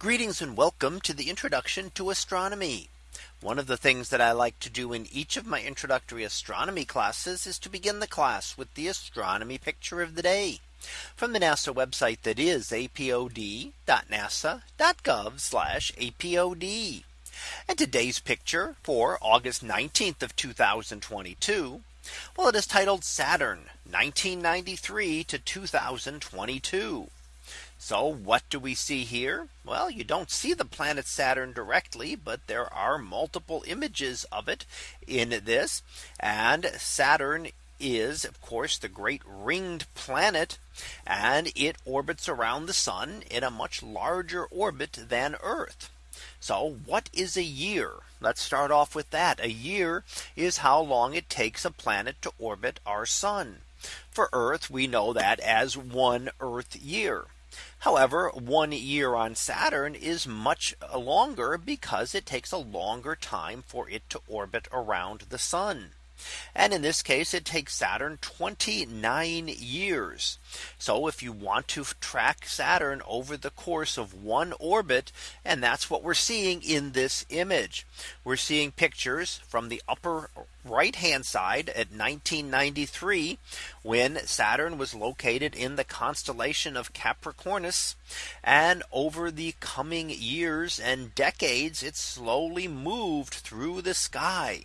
Greetings and welcome to the introduction to astronomy. One of the things that I like to do in each of my introductory astronomy classes is to begin the class with the astronomy picture of the day from the NASA website that is apod.nasa.gov apod. And today's picture for August 19th of 2022. Well, it is titled Saturn 1993 to 2022. So what do we see here? Well, you don't see the planet Saturn directly, but there are multiple images of it in this. And Saturn is of course the great ringed planet and it orbits around the sun in a much larger orbit than Earth. So what is a year? Let's start off with that. A year is how long it takes a planet to orbit our sun. For Earth, we know that as one Earth year. However, one year on Saturn is much longer because it takes a longer time for it to orbit around the sun. And in this case, it takes Saturn 29 years. So if you want to track Saturn over the course of one orbit, and that's what we're seeing in this image. We're seeing pictures from the upper right hand side at 1993 when Saturn was located in the constellation of Capricornus and over the coming years and decades it slowly moved through the sky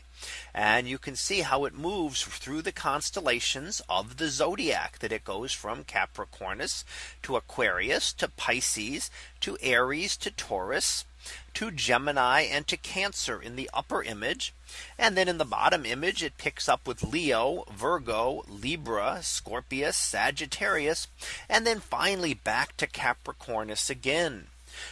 and you can see how it moves through the constellations of the zodiac that it goes from Capricornus to Aquarius to Pisces to Aries to Taurus to Gemini and to Cancer in the upper image. And then in the bottom image, it picks up with Leo, Virgo, Libra, Scorpius, Sagittarius, and then finally back to Capricornus again.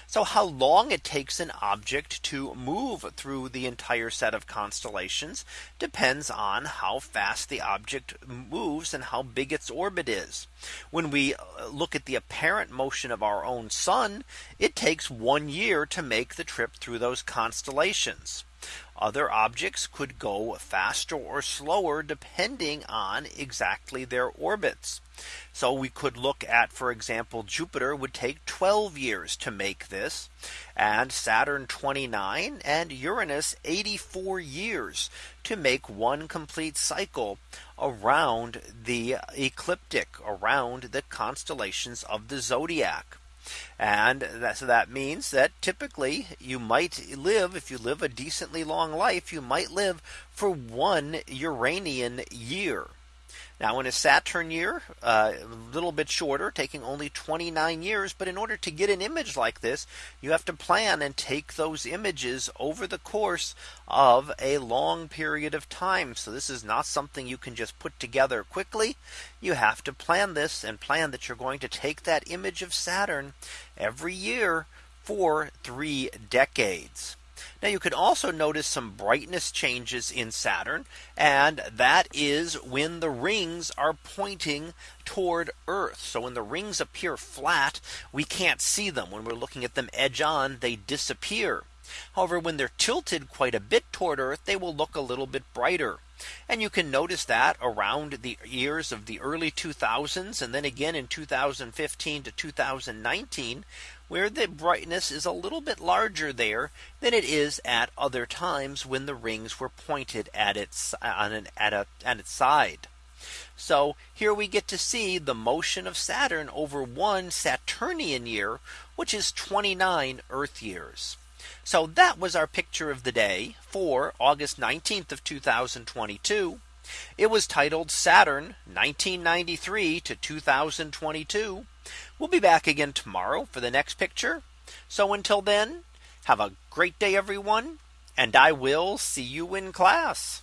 So how long it takes an object to move through the entire set of constellations depends on how fast the object moves and how big its orbit is. When we uh, look at the apparent motion of our own sun, it takes one year to make the trip through those constellations. Other objects could go faster or slower depending on exactly their orbits. So we could look at, for example, Jupiter would take 12 years to make this and Saturn 29 and Uranus 84 years to make one complete cycle around the ecliptic around the constellations of the zodiac. And that, so that means that typically you might live if you live a decently long life, you might live for one Uranian year. Now in a Saturn year, uh, a little bit shorter, taking only 29 years. But in order to get an image like this, you have to plan and take those images over the course of a long period of time. So this is not something you can just put together quickly. You have to plan this and plan that you're going to take that image of Saturn every year for three decades. Now you can also notice some brightness changes in Saturn. And that is when the rings are pointing toward Earth. So when the rings appear flat, we can't see them when we're looking at them edge on, they disappear. However, when they're tilted quite a bit toward Earth, they will look a little bit brighter. And you can notice that around the years of the early 2000s and then again in 2015 to 2019 where the brightness is a little bit larger there than it is at other times when the rings were pointed at its on an at a at its side. So here we get to see the motion of Saturn over one Saturnian year, which is 29 Earth years. So that was our picture of the day for August 19th of 2022. It was titled Saturn 1993 to 2022. We'll be back again tomorrow for the next picture. So until then, have a great day, everyone. And I will see you in class.